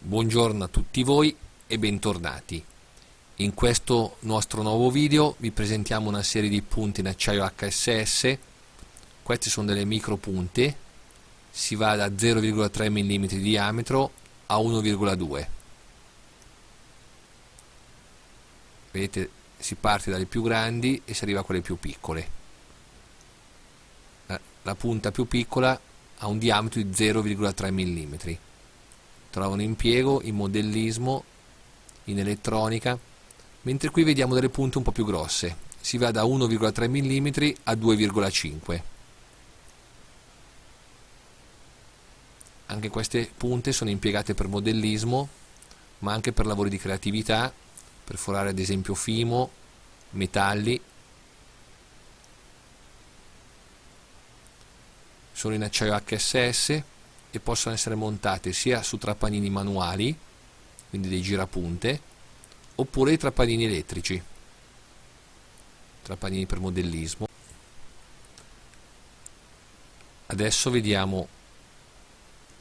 Buongiorno a tutti voi e bentornati. In questo nostro nuovo video vi presentiamo una serie di punte in acciaio HSS. Queste sono delle micro punte, si va da 0,3 mm di diametro a 1,2 vedete si parte dalle più grandi e si arriva a quelle più piccole la punta più piccola ha un diametro di 0,3 mm trova un impiego in modellismo in elettronica mentre qui vediamo delle punte un po' più grosse. Si va da 1,3 mm a 2,5 anche queste punte sono impiegate per modellismo ma anche per lavori di creatività per forare ad esempio fimo, metalli. Sono in acciaio HSS e possono essere montate sia su trappanini manuali quindi dei girapunte oppure i trappanini elettrici. Trappanini per modellismo. Adesso vediamo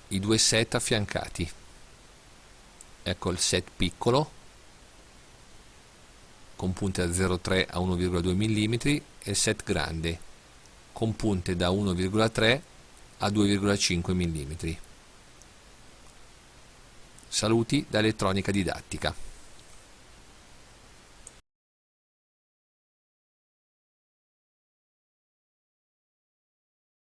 i due set affiancati. Ecco il set piccolo con punte da 0,3 a 1,2 mm e il set grande con punte da 1,3 a 2,5 mm. Saluti da Elettronica Didattica.